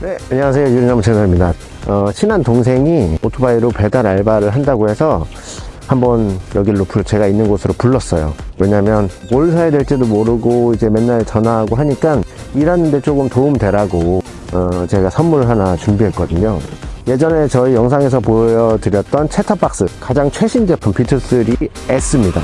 네, 안녕하세요. 유리나무 채널입니다. 어, 친한 동생이 오토바이로 배달 알바를 한다고 해서 한번 여기로 불- 제가 있는 곳으로 불렀어요. 왜냐면 뭘 사야 될지도 모르고 이제 맨날 전화하고 하니까 일하는데 조금 도움 되라고 어, 제가 선물 하나 준비했거든요. 예전에 저희 영상에서 보여드렸던 채터박스 가장 최신 제품 비트3 S입니다.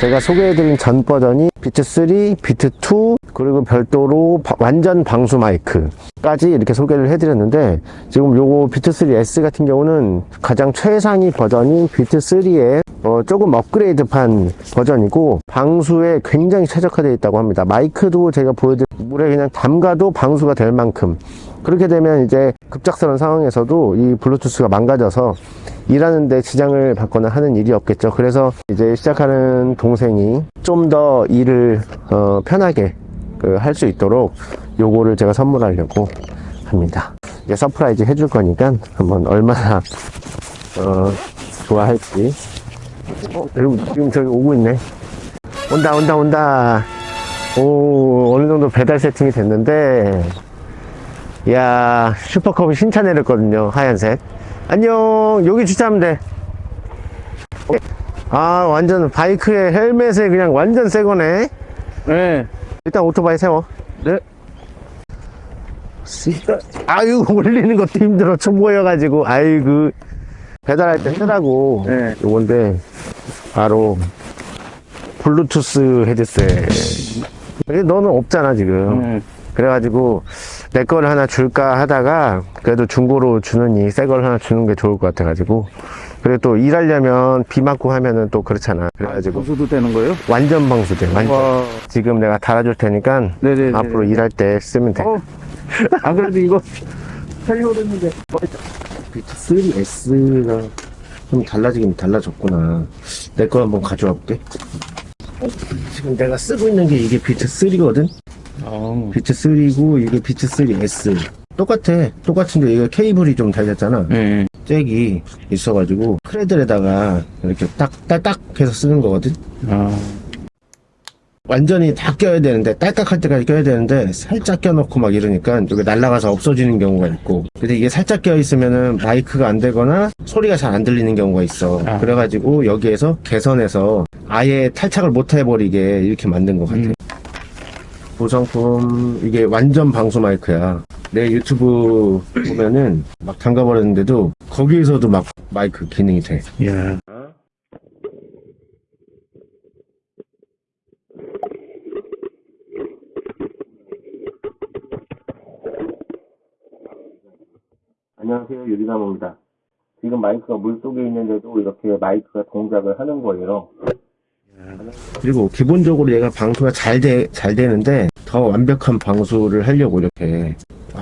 제가 소개해드린 전 버전이 비트3, 비트2, 그리고 별도로 바- 완전 방수 마이크까지 이렇게 소개를 해드렸는데 지금 요거 비트3 S 같은 경우는 가장 최상위 버전인 비트3의 어, 조금 업그레이드판 버전이고 방수에 굉장히 최적화되어 있다고 합니다. 마이크도 제가 보여드린 물에 그냥 담가도 방수가 될 만큼 그렇게 되면 이제 급작스러운 상황에서도 이 블루투스가 망가져서 일하는데 지장을 받거나 하는 일이 없겠죠. 그래서 이제 시작하는 동생이 좀 더 일을 어, 편하게 그 할 수 있도록 요거를 제가 선물하려고 합니다. 이제 surprise 해줄 거니까 한번 얼마나 어, 좋아할지. 어, 여러분 지금 저기 오고 있네. 온다 온다 온다. 오 어느 정도 배달 세팅이 됐는데 이야 슈퍼컵이 신차 내렸거든요 하얀색 안녕 여기 주차하면 돼 아, 완전 바이크에 헬멧에 그냥 완전 새 거네. 네. 일단 오토바이 세워. 네. 씨, 아유, 올리는 것도 힘들어. 초보여가지고. 아이고. 배달할 때 쓰라고. 네. 요건데, 바로, 블루투스 헤드셋. 너는 없잖아, 지금. 음. 그래가지고, 내 거를 하나 줄까 하다가, 그래도 중고로 주느니 새 걸 하나 주는 게 좋을 것 같아가지고. 그리고 또 일하려면 비 맞고 하면은 또 그렇잖아. 그래가지고, 방수도 되는 거예요? 완전 방수돼, 완전. 와. 지금 내가 달아줄 테니까 네네네. 앞으로 일할 때 쓰면 돼. 어. 안 그래도 이거. 비트 3S가 좀 달라지긴 달라졌구나. 내 거 한번 가져와 볼게. 지금 내가 쓰고 있는 게 이게 비트 3거든? 아. 비트 3고 이게 비트 3S. 똑같아. 똑같은데 이거 케이블이 좀 달렸잖아. 네. 잭이 있어가지고 cradle에다가 이렇게 딱, 딱딱 해서 쓰는 거거든? 아. 완전히 다 껴야 되는데 딸깍할 때까지 껴야 되는데 살짝 껴놓고 막 이러니까 여기 날아가서 없어지는 경우가 있고 근데 이게 살짝 껴 있으면은 마이크가 안 되거나 소리가 잘 안 들리는 경우가 있어 아. 그래가지고 여기에서 개선해서 아예 탈착을 못 해버리게 이렇게 만든 것 같아 음. 보상품 이게 완전 방수 마이크야 내 유튜브 보면은 막 담가버렸는데도 거기에서도 막 마이크 기능이 돼. 야. 안녕하세요. 유리나무입니다. 지금 마이크가 물 속에 있는데도 이렇게 마이크가 동작을 하는 거예요. 그리고 기본적으로 얘가 방수가 잘, 돼, 잘 되는데 더 완벽한 방수를 하려고 이렇게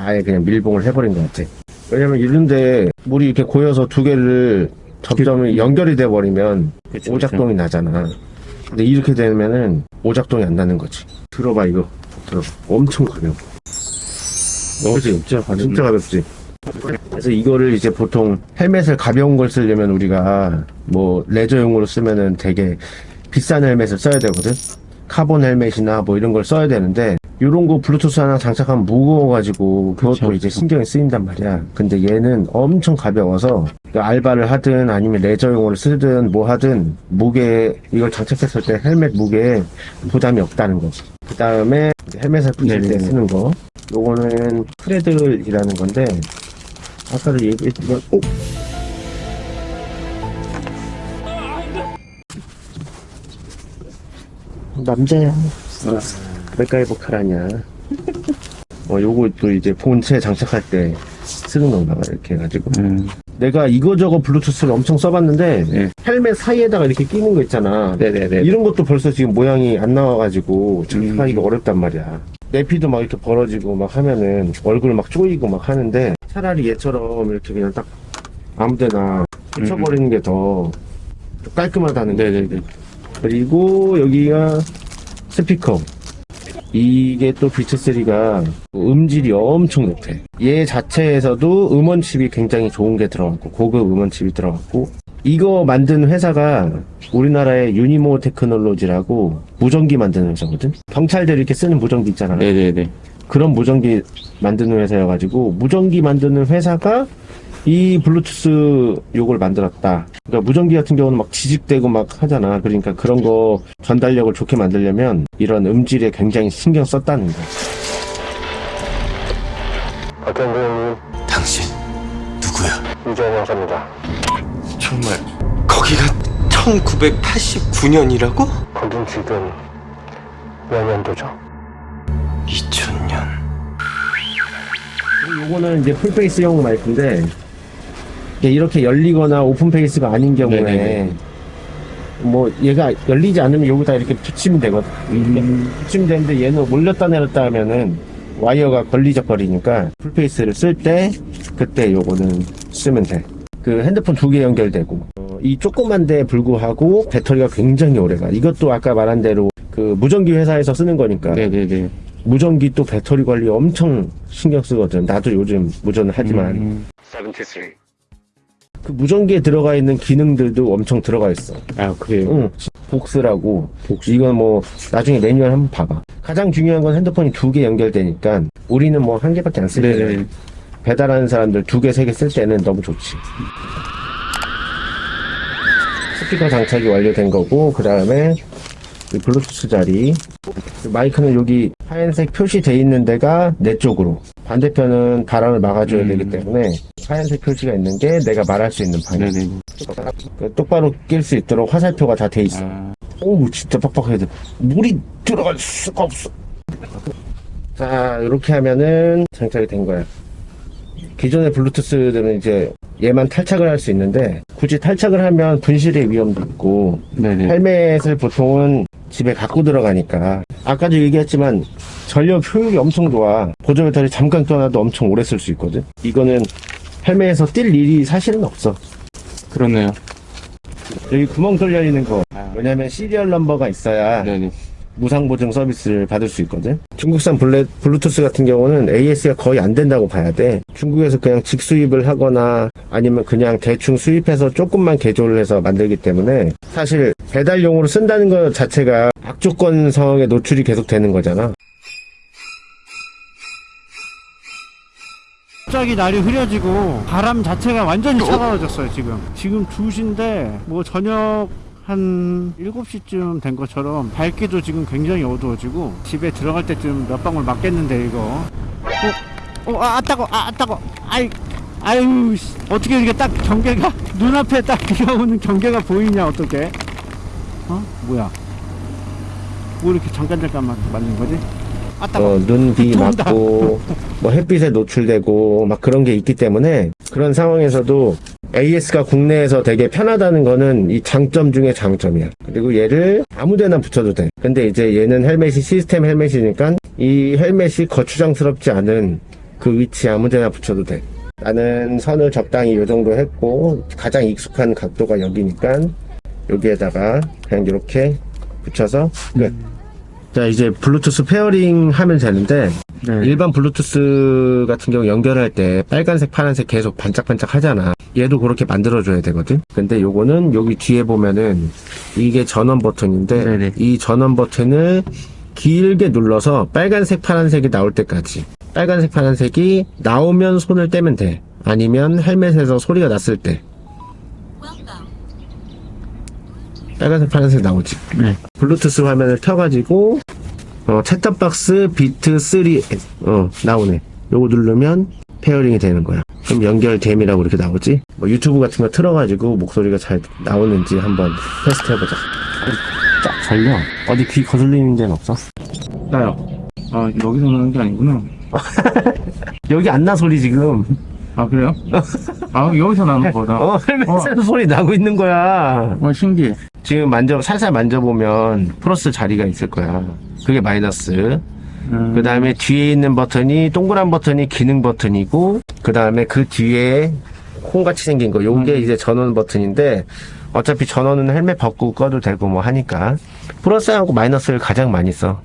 아예 그냥 밀봉을 해버린 것 같아. 왜냐면 이런데 물이 이렇게 고여서 두 개를 접점이 연결이 돼 버리면 그쵸, 오작동이 나잖아. 근데 이렇게 되면은 오작동이 안 나는 거지. 들어봐 이거. 들어 엄청 가벼워. 그지 진짜 가볍네. 진짜 가볍지? 그래서 이거를 이제 보통 헬멧을 가벼운 걸 쓰려면 우리가 뭐 레저용으로 쓰면은 되게 비싼 헬멧을 써야 되거든? 카본 헬멧이나 뭐 이런 걸 써야 되는데 이런 거 블루투스 하나 장착하면 무거워가지고 그것도 그쵸, 이제. 신경이 쓰인단 말이야 근데 얘는 엄청 가벼워서 그 알바를 하든 아니면 레저용으로 쓰든 뭐 하든 무게 이걸 장착했을 때 헬멧 무게에 부담이 없다는 거지 그 다음에 헬멧을 붙일 때. 쓰는 거 요거는 cradle이라는 건데 아까도 얘기했지만 오! 남자야 맥가이버 칼아냐 어 요것도 이제 본체 장착할 때 쓰는 건가 봐 이렇게 해가지고 음. 내가 이거저거 블루투스를 엄청 써봤는데 네. 헬멧 사이에다가 이렇게 끼는 거 있잖아 네네네. 이런 것도 벌써 지금 모양이 안 나와가지고 장착하기가 음. 어렵단 말이야. 내피도 막 이렇게 벌어지고 막 하면은 얼굴 막 쪼이고 막 하는데 차라리 얘처럼 이렇게 그냥 딱 아무데나 붙여버리는 게더 깔끔하다는 거. 네네네. 그리고 여기가 스피커. 이게 또 비트3가 음질이 엄청 높대. 얘 자체에서도 음원 칩이 굉장히 좋은 게 들어갔고, 고급 음원 칩이 들어갔고, 이거 만든 회사가 우리나라의 유니모 테크놀로지라고 무전기 만드는 회사거든? 경찰들이 이렇게 쓰는 무전기 있잖아. 네네네. 그런 무전기 만드는 회사여가지고 무전기 만드는 회사가 이 블루투스 요걸 만들었다. 그러니까 무전기 같은 경우는 막 지직대고 막 하잖아. 그러니까 그런 거 전달력을 좋게 만들려면 이런 음질에 굉장히 신경 썼다는 거. 어떤 고객님 당신 누구야? 이재현 형사입니다. 정말 거기가 1989년이라고? 거긴 지금 몇 년도죠? 2000년. 요거는 이제 full face용 마이크인데 이게 이렇게 열리거나 open face가 아닌 경우에 네네네. 뭐 얘가 열리지 않으면 여기다 이렇게 붙이면 되거든. 이렇게 붙이면 되는데 얘는 올렸다 내렸다 하면은 와이어가 걸리적거리니까 full face를 쓸 때 그때 요거는 쓰면 돼그 핸드폰 두 개 연결되고. 어, 이 조그만 데에 불구하고 배터리가 굉장히 오래가. 이것도 아까 말한 대로 그 무전기 회사에서 쓰는 거니까. 네네네. 무전기 또 배터리 관리 엄청 신경 쓰거든. 나도 요즘 무전을 하지만. 음. 그 무전기에 들어가 있는 기능들도 엄청 들어가 있어. 아, 그래요? 응. 복스라고. 이건 뭐 나중에 매뉴얼 한번 봐봐. 가장 중요한 건 핸드폰이 두 개 연결되니까 우리는 뭐 한 개밖에 안쓸 때. 네네. 배달하는 사람들 두 개, 세 개 쓸 때는 너무 좋지. 스피커 장착이 완료된 거고, 그 다음에 블루투스 자리. 그 마이크는 여기 하얀색 표시돼 있는 데가 내 쪽으로. 반대편은 바람을 막아줘야 음. 되기 때문에 하얀색 표시가 있는 게 내가 말할 수 있는 방향. 그 똑바로 낄 수 있도록 화살표가 다 돼 있어. 아, 오, 진짜 빡빡해야 돼. 물이 들어갈 수가 없어. 자, 이렇게 하면은 장착이 된 거야. 기존의 블루투스들은 이제 얘만 탈착을 할 수 있는데 굳이 탈착을 하면 분실의 위험도 있고 네네. 헬멧을 보통은 집에 갖고 들어가니까 아까도 얘기했지만 전력 효율이 엄청 좋아 보조 배터리 잠깐 떠나도 엄청 오래 쓸 수 있거든 이거는 헬멧에서 뗄 일이 사실은 없어 그러네요. 여기 구멍 뚫려 있는 거 아, 왜냐면 serial number가 있어야 네네. 무상 보증 서비스를 받을 수 있거든. 중국산 블레, 블루투스 같은 경우는 AS가 거의 안 된다고 봐야 돼. 중국에서 그냥 직수입을 하거나 아니면 그냥 대충 수입해서 조금만 개조를 해서 만들기 때문에 사실 배달용으로 쓴다는 것 자체가 악조건 상황에 노출이 계속 되는 거잖아. 갑자기 날이 흐려지고 바람 자체가 완전히 차가워졌어요 지금 지금 2시인데 뭐 저녁 한 7시쯤 된 것처럼 밝기도 지금 굉장히 어두워지고 집에 들어갈 때쯤 몇 방울 맞겠는데 이거 어? 어? 아, 아 따고 아, 아 따고 아이 아유 씨. 어떻게 이게 딱 경계가 눈앞에 딱 비가 오는 경계가 보이냐 어떻게 어? 뭐야 뭐 이렇게 잠깐 잠깐만 맞는 거지? 아 어, 눈, 비 들어온다. 맞고, 뭐 햇빛에 노출되고, 막 그런 게 있기 때문에, 그런 상황에서도 AS가 국내에서 되게 편하다는 거는 이 장점 중에 장점이야. 그리고 얘를 아무 데나 붙여도 돼. 근데 이제 얘는 헬멧이 시스템 헬멧이니까 이 헬멧이 거추장스럽지 않은 그 위치에 아무 데나 붙여도 돼. 나는 선을 적당히 요 정도 했고, 가장 익숙한 각도가 여기니까, 여기에다가 그냥 이렇게 붙여서 끝. 자 이제 블루투스 pairing 하면 되는데 네. 일반 블루투스 같은 경우 연결할 때 빨간색 파란색 계속 반짝반짝 하잖아 얘도 그렇게 만들어 줘야 되거든 근데 요거는 여기 뒤에 보면은 이게 전원 버튼인데 네네. 이 전원 버튼을 길게 눌러서 빨간색 파란색이 나올 때까지 빨간색 파란색이 나오면 손을 떼면 돼 아니면 헬멧에서 소리가 났을 때 빨간색 파란색 나오지 네. 블루투스 화면을 켜가지고 어, 채터박스 비트 3 어, 나오네 요거 누르면 pairing이 되는 거야 그럼 연결됨이라고 이렇게 나오지 뭐 유튜브 같은 거 틀어가지고 목소리가 잘 나오는지 한번 테스트 해보자 쫙 걸려 어디 귀 거슬리는 데는 없어? 나요. 아, 여기서 나는 게 아니구나. 여기 안나 소리 지금 아, 그래요? 아, 여기서 나는 거다. 어 헬멧에서 소리 나고 있는 거야? 어, 신기해. 지금 만져 살살 만져보면 플러스 자리가 있을 거야. 그게 마이너스. 음, 그 다음에 뒤에 있는 버튼이 동그란 버튼이 기능 버튼이고 그 다음에 그 뒤에 콩같이 생긴 거. 요게 이제 전원 버튼인데 어차피 전원은 헬멧 벗고 꺼도 되고 뭐 하니까. 플러스하고 마이너스를 가장 많이 써.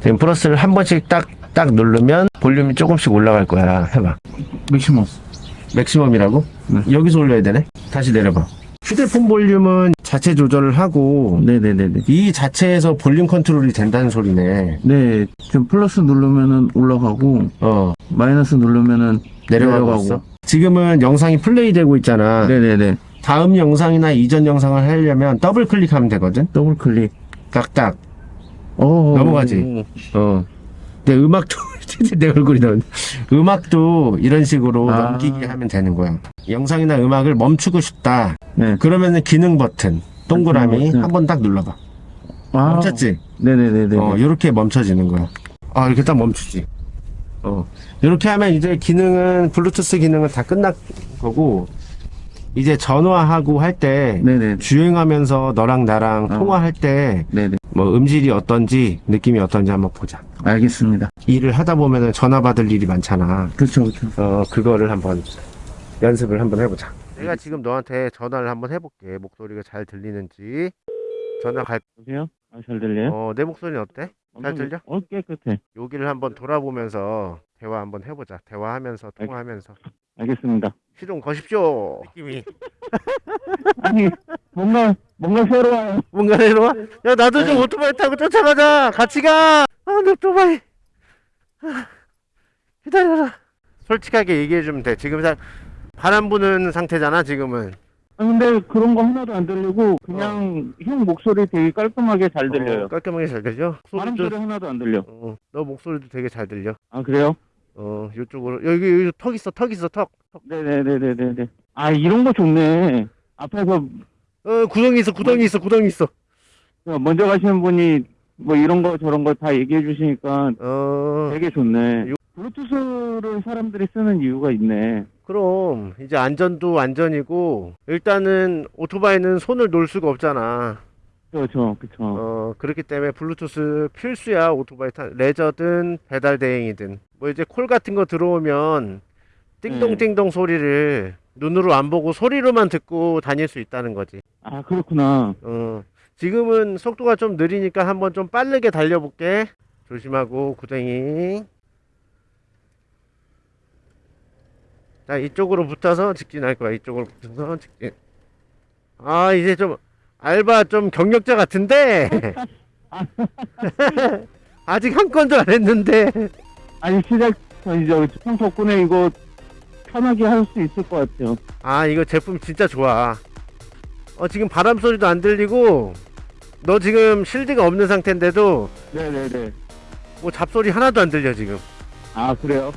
지금 플러스를 한 번씩 딱 딱 누르면 볼륨이 조금씩 올라갈 거야. 해봐. 맥시멈. 맥시멈이라고? 네. 여기서 올려야 되네 다시 내려봐 휴대폰 볼륨은 자체 조절을 하고 네네네네. 이 자체에서 볼륨 컨트롤이 된다는 소리네. 네, 지금 플러스 누르면은 올라가고 어, 마이너스 누르면은 내려가고, 내려가고. 지금은 영상이 플레이 되고 있잖아. 네네네. 다음 영상이나 이전 영상을 하려면 더블 클릭하면 되거든. 더블 클릭. 딱딱. 어. 넘어가지. 어. 내 음악도 내 얼굴이 나온. 음악도 이런 식으로 아. 넘기게 하면 되는 거야. 영상이나 음악을 멈추고 싶다. 네. 그러면은 기능 버튼 동그라미. 한 번 딱 눌러봐. 아. 멈췄지? 네네네네. 어, 이렇게 멈춰지는 거야. 아, 이렇게 딱 멈추지. 어. 이렇게 하면 이제 기능은, 블루투스 기능은 다 끝난 거고, 이제 전화하고 할 때. 주행하면서 너랑 나랑 어. 통화할 때, 네네. 뭐 음질이 어떤지, 느낌이 어떤지 한번 보자. 알겠습니다. 일을 하다 보면은 전화 받을 일이 많잖아. 그렇죠, 그렇죠. 어, 그거를 한번 연습을 한번 해보자. 내가 지금 너한테 전화를 한번 해볼게. 목소리가 잘 들리는지. 전화 갈, 보세요. 아, 잘 들려요? 어, 내 목소리는 어때? 잘 들려? 어, 깨끗해. 여기를 한번 돌아보면서 대화 한번 해보자. 대화하면서 통화하면서 알겠습니다. 시동 거십시오. 느낌이 아니, 뭔가, 뭔가 새로워요. 뭔가 내려와. 야 나도 좀 오토바이 타고 쫓아가자. 같이 가. 아내 오토바이. 아, 기다려라. 솔직하게 얘기해 주면 돼. 지금 사- 바람 부는 상태잖아. 지금은. 아, 근데 그런 거 하나도 안 들리고, 그냥 형 목소리 되게 깔끔하게 잘 들려요. 어, 깔끔하게 잘 들려. 바람 소리 하나도 안 들려. 어, 너 목소리도 되게 잘 들려. 아, 그래요? 어 이쪽으로 여기 여기 턱 있어. 턱 있어. 턱. 턱. 네네네네네네. 아, 이런 거 좋네. 앞에서 어 구덩이 있어. 구덩이 있어. 구덩이 있어. 먼저 가시는 분이 뭐 이런 거 저런 거 다 얘기해 주시니까 어. 되게 좋네. 요- 블루투스를 사람들이 쓰는 이유가 있네. 그럼 이제 안전도 안전이고 일단은 오토바이는 손을 놓을 수가 없잖아. 그렇죠, 그렇죠. 어 그렇기 때문에 블루투스 필수야 오토바이 타 레저든 배달 대행이든 뭐 이제 콜 같은 거 들어오면 띵동띵동 소리를 눈으로 안 보고 소리로만 듣고 다닐 수 있다는 거지. 아, 그렇구나. 어 지금은 속도가 좀 느리니까 한번 좀 빠르게 달려볼게. 조심하고 구덩이. 자 이쪽으로 붙어서 직진할 거야. 이쪽으로 붙어서 직진. 아 이제 좀 알바 좀 경력자 같은데. 아직 한 건도 안 했는데. 아니 시작 전이죠. 형 덕분에 이거 편하게 할 수 있을 것 같아요. 아 이거 제품 진짜 좋아. 어 지금 바람 소리도 안 들리고 너 지금 실드가 없는 상태인데도 네네네. 뭐 잡소리 하나도 안 들려 지금. 아 그래요?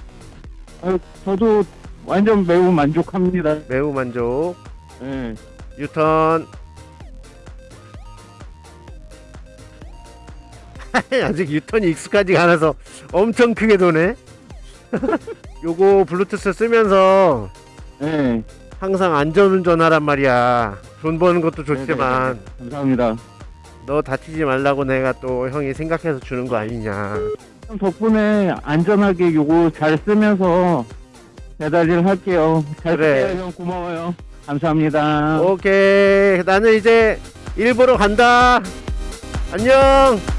아, 저도 완전 매우 만족합니다. 매우 만족. 네. 유턴. 아직 유턴이 익숙하지가 않아서 엄청 크게 도네. 요거 블루투스 쓰면서 네. 항상 안전운전 하란 말이야. 돈 버는 것도 좋지만 감사합니다. 너 다치지 말라고 내가 또 형이 생각해서 주는 거 아니냐. 형 덕분에 안전하게 요거 잘 쓰면서 배달일 할게요. 잘 그래. 쓸게요, 형 고마워요. 감사합니다. 오케이. 나는 이제 일 보러 간다. 안녕.